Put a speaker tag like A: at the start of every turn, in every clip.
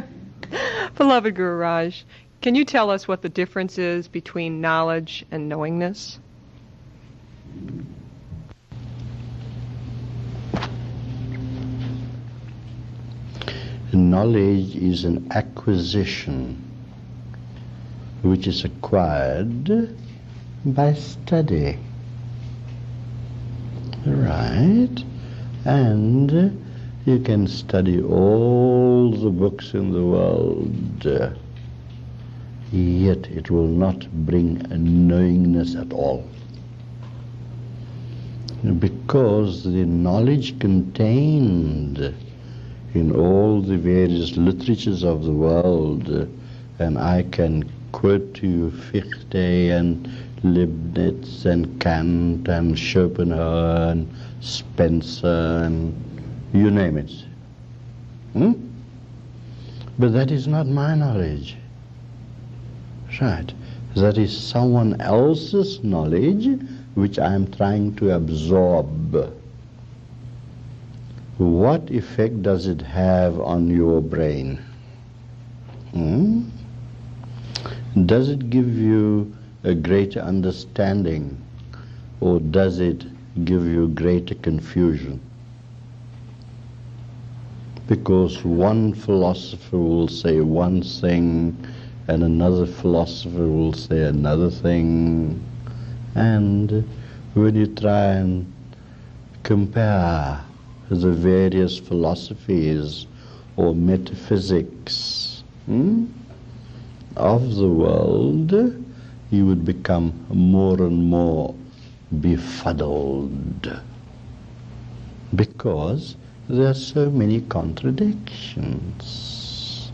A: Beloved Guru Raj, can you tell us what the difference is between knowledge and knowingness?
B: Knowledge is an acquisition which is acquired by study. Right? And you can study all the books in the world, yet it will not bring a knowingness at all. Because the knowledge contained in all the various literatures of the world, and I can quote to you Fichte and Leibniz and Kant and Schopenhauer and Spencer and you name it. Hmm? But that is not my knowledge. Right. That is someone else's knowledge which I am trying to absorb. What effect does it have on your brain? Hmm? Does it give you a greater understanding or does it give you greater confusion? Because one philosopher will say one thing and another philosopher will say another thing. And when you try and compare the various philosophies or metaphysics hmm, of the world, you would become more and more befuddled because there are so many contradictions.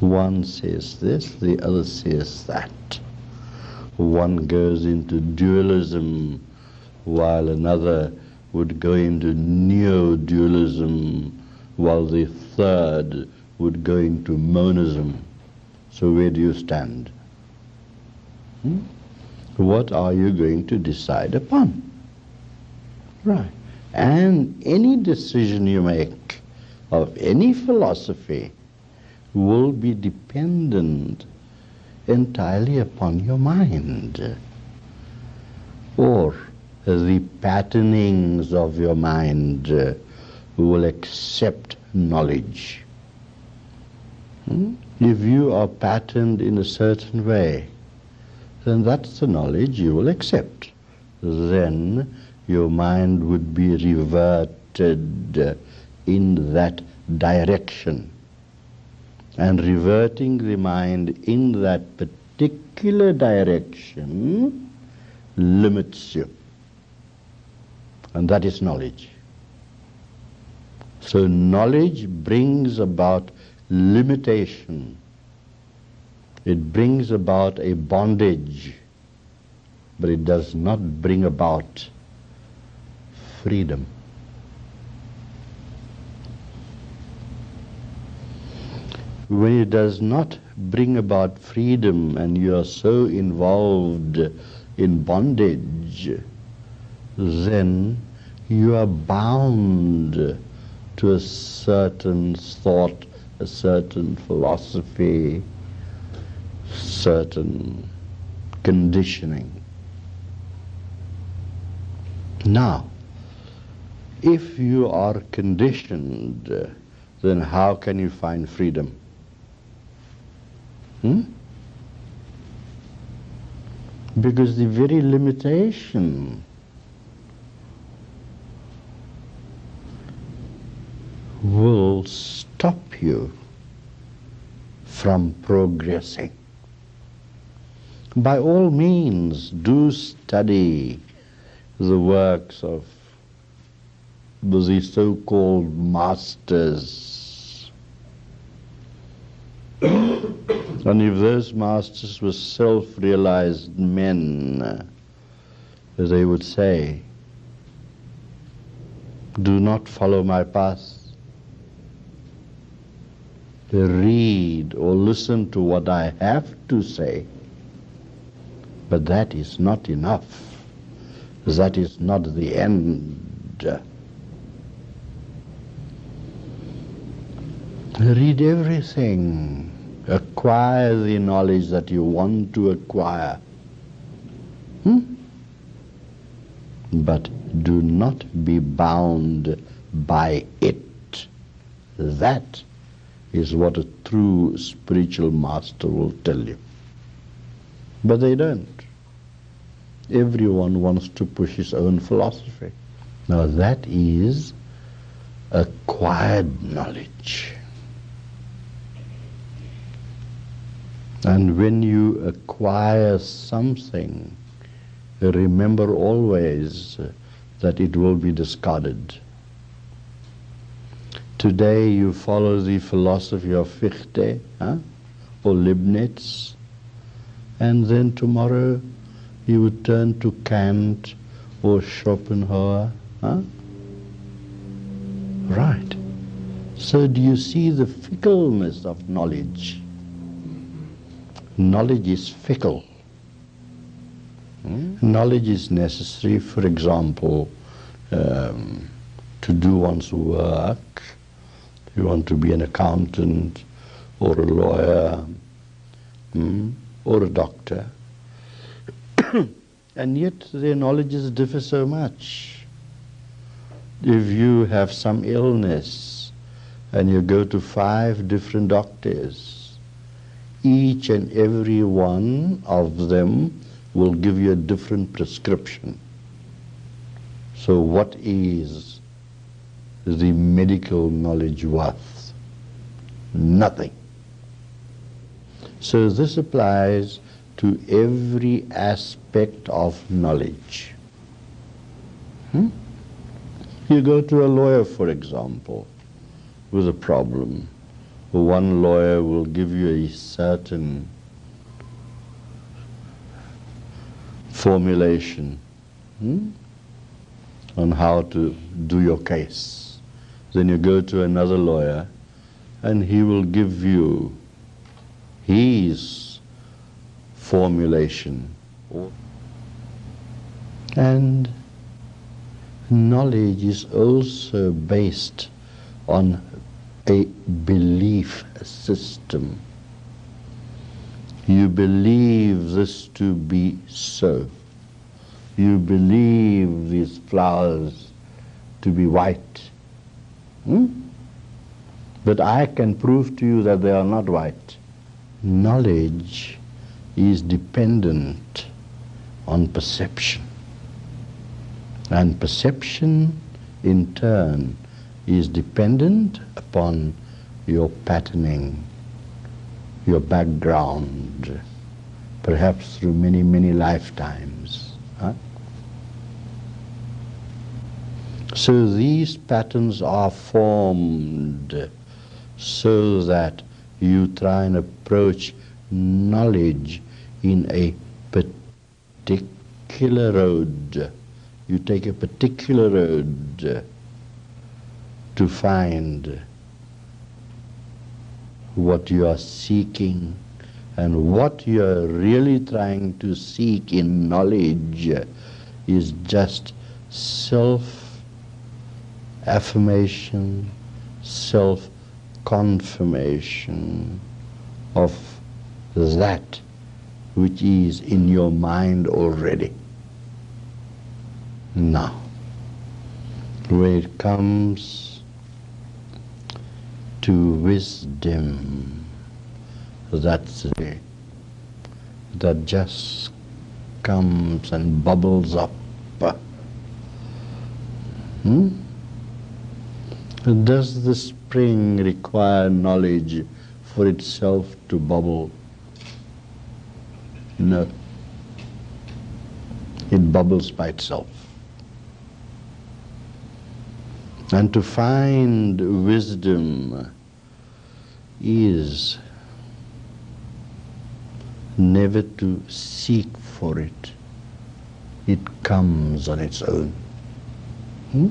B: One says this, the other says that. One goes into dualism while another would go into neo-dualism while the third would go into monism. So where do you stand? Hmm? What are you going to decide upon? Right. And any decision you make of any philosophy will be dependent entirely upon your mind or the patternings of your mind uh, will accept knowledge. Hmm? If you are patterned in a certain way, then that's the knowledge you will accept. Then your mind would be reverted uh, in that direction. And reverting the mind in that particular direction limits you. And that is knowledge. So knowledge brings about limitation. It brings about a bondage, but it does not bring about freedom. When it does not bring about freedom and you are so involved in bondage, then you are bound to a certain thought, a certain philosophy, certain conditioning. Now, if you are conditioned, then how can you find freedom? Hmm? Because the very limitation will stop you from progressing. By all means, do study the works of the so-called masters. and if those masters were self-realized men, they would say, do not follow my path. Read or listen to what I have to say. But that is not enough. That is not the end. Read everything. Acquire the knowledge that you want to acquire. Hmm? But do not be bound by it. That is what a true spiritual master will tell you. But they don't. Everyone wants to push his own philosophy. Now that is acquired knowledge. And when you acquire something, remember always that it will be discarded. Today you follow the philosophy of Fichte huh? or Leibniz, and then tomorrow you would turn to Kant or Schopenhauer. Huh? Right. So do you see the fickleness of knowledge? Knowledge is fickle. Hmm? Knowledge is necessary, for example, um, to do one's work. You want to be an accountant or a lawyer hmm, or a doctor. and yet their knowledges differ so much. If you have some illness and you go to five different doctors, each and every one of them will give you a different prescription. So what is the medical knowledge worth? Nothing. So this applies to every aspect of knowledge. Hmm? You go to a lawyer, for example, with a problem. One lawyer will give you a certain formulation hmm, on how to do your case. Then you go to another lawyer and he will give you his formulation. And knowledge is also based on a belief system. You believe this to be so. You believe these flowers to be white. Hmm? But I can prove to you that they are not white. Knowledge is dependent on perception. And perception, in turn, is dependent upon your patterning, your background, perhaps through many, many lifetimes. Huh? So these patterns are formed so that you try and approach knowledge in a particular road. You take a particular road to find what you are seeking and what you are really trying to seek in knowledge is just self affirmation, self confirmation of that which is in your mind already. Now, where it comes to wisdom, that's it, that just comes and bubbles up. Hmm? Does the spring require knowledge for itself to bubble? No. It bubbles by itself. And to find wisdom is never to seek for it. It comes on its own. Hmm?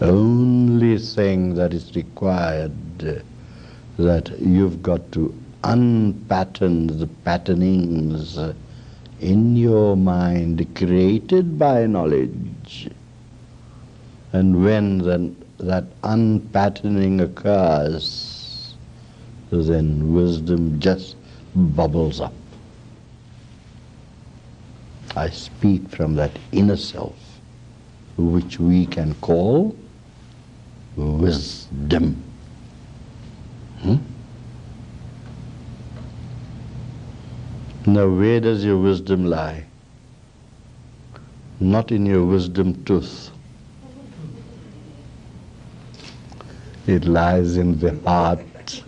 B: Only thing that is required that you've got to unpattern the patternings in your mind created by knowledge. And when the, that unpatterning occurs, then wisdom just bubbles up. I speak from that inner self, which we can call wisdom. Hmm? Now, where does your wisdom lie? Not in your wisdom tooth. It lies in the heart.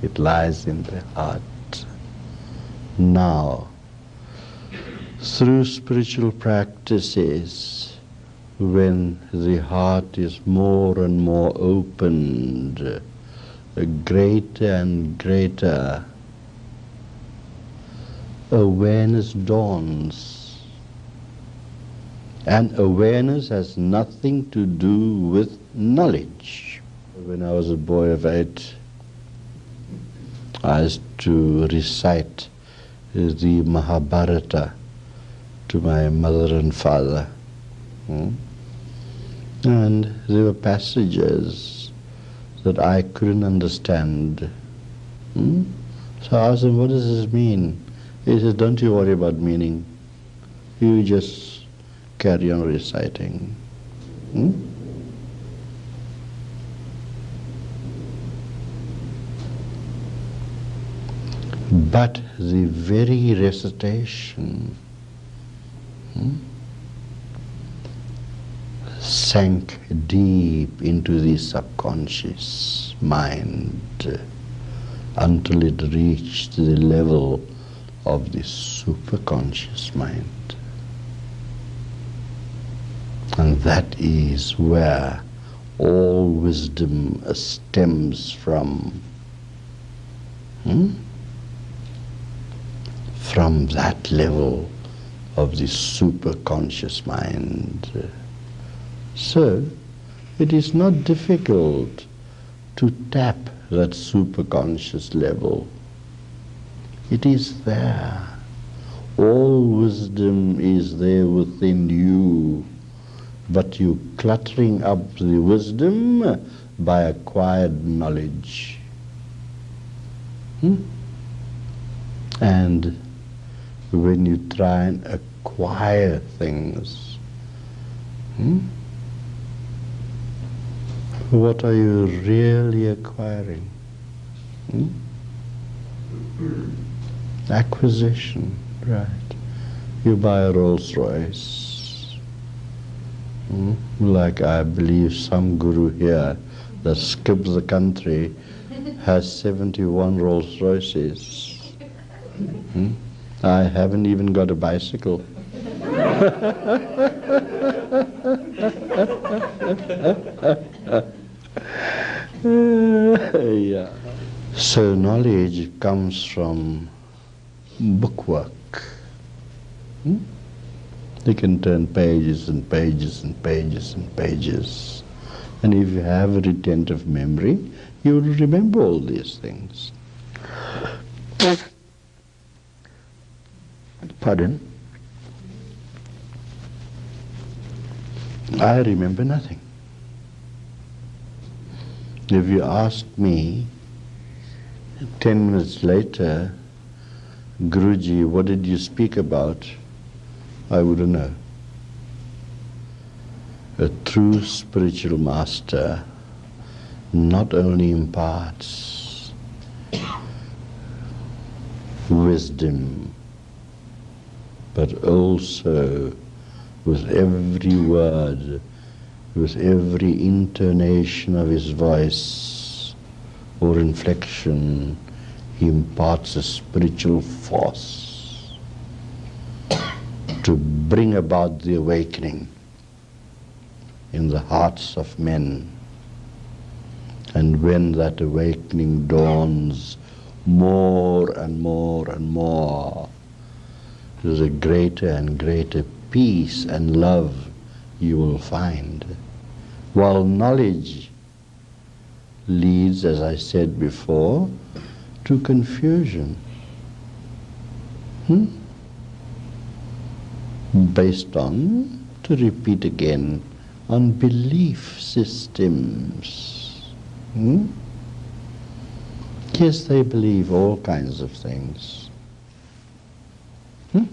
B: It lies in the heart. Now, through spiritual practices, when the heart is more and more opened, a greater and greater, awareness dawns. And awareness has nothing to do with knowledge. When I was a boy of eight, I used to recite the Mahabharata to my mother and father. Hmm? And there were passages that I couldn't understand. Hmm? So I asked him, what does this mean? He said, don't you worry about meaning. You just carry on reciting. Hmm? But the very recitation hmm, sank deep into the subconscious mind until it reached the level of the superconscious mind. And that is where all wisdom stems from. Hmm? From that level of the superconscious mind. So, it is not difficult to tap that superconscious level. It is there. All wisdom is there within you, but you cluttering up the wisdom by acquired knowledge. Hmm? And when you try and acquire things, hmm? what are you really acquiring? Hmm? Acquisition, right. You buy a Rolls Royce, hmm? like I believe some guru here that skips the country has 71 Rolls Royces. Hmm? I haven't even got a bicycle. yeah. So knowledge comes from bookwork. Hmm? You can turn pages and pages and pages and pages. And if you have a retentive memory, you will remember all these things. Pardon? I remember nothing. If you ask me ten minutes later, Guruji, what did you speak about? I wouldn't know. A true spiritual master not only imparts wisdom, but also with every word, with every intonation of his voice or inflection, he imparts a spiritual force to bring about the awakening in the hearts of men. And when that awakening dawns more and more and more, there's a greater and greater peace and love you will find. While knowledge leads, as I said before, to confusion. Hmm? Based on, to repeat again, on belief systems. Hmm? Yes, they believe all kinds of things. Hmm?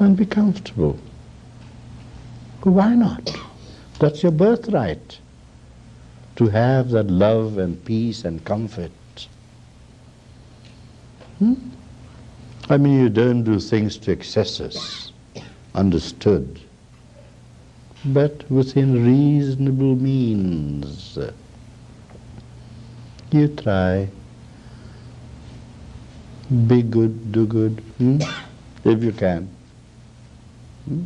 B: And be comfortable. Why not? That's your birthright. To have that love and peace and comfort. Hmm? I mean, you don't do things to excesses, understood, but within reasonable means. You try. Be good, do good, hmm? if you can. Hmm?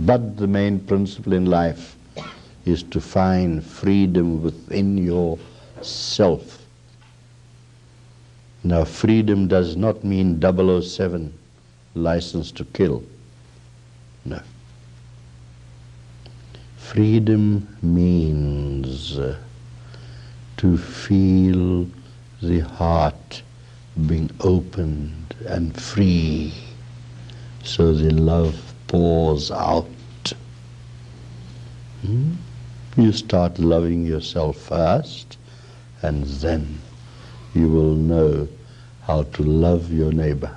B: But the main principle in life is to find freedom within yourself. Now, freedom does not mean 007, license to kill. No. Freedom means uh, to feel the heart being opened and free so the love pours out. Hmm? You start loving yourself first, and then you will know how to love your neighbor.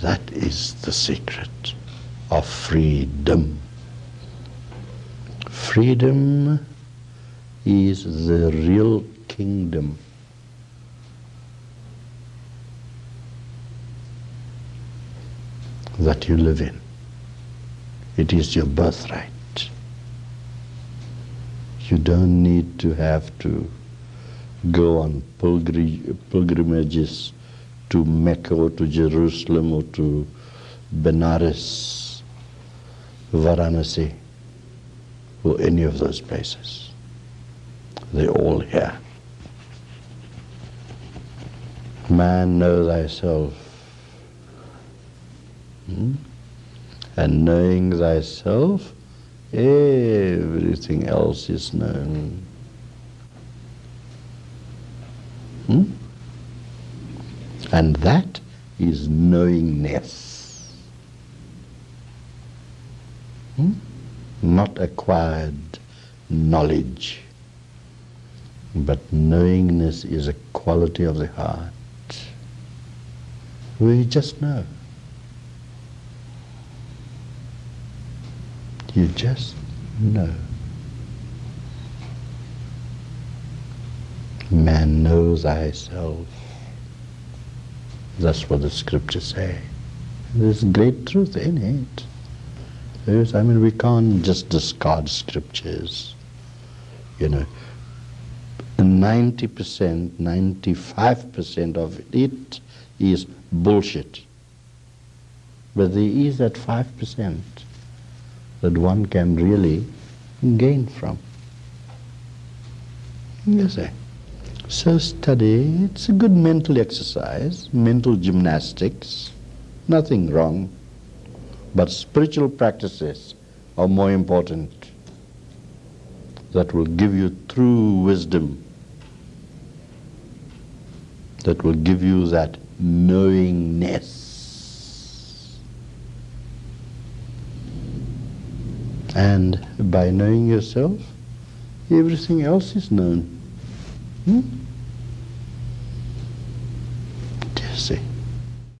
B: That is the secret of freedom. Freedom is the real kingdom. that you live in. It is your birthright. You don't need to have to go on pilgrimages to Mecca or to Jerusalem or to Benares, Varanasi, or any of those places. They're all here. Man, know thyself. Hmm? And knowing thyself, everything else is known. Hmm? And that is knowingness. Hmm? Not acquired knowledge, but knowingness is a quality of the heart. We just know. You just know. Man knows thyself. That's what the scriptures say. There's great truth in it. There's, I mean, we can't just discard scriptures. You know, 90%, 95% of it is bullshit. But there is that 5% that one can really gain from. You see. So study, it's a good mental exercise, mental gymnastics, nothing wrong. But spiritual practices are more important that will give you true wisdom, that will give you that knowingness. And by knowing yourself, everything else is known. Hmm? Dizzy.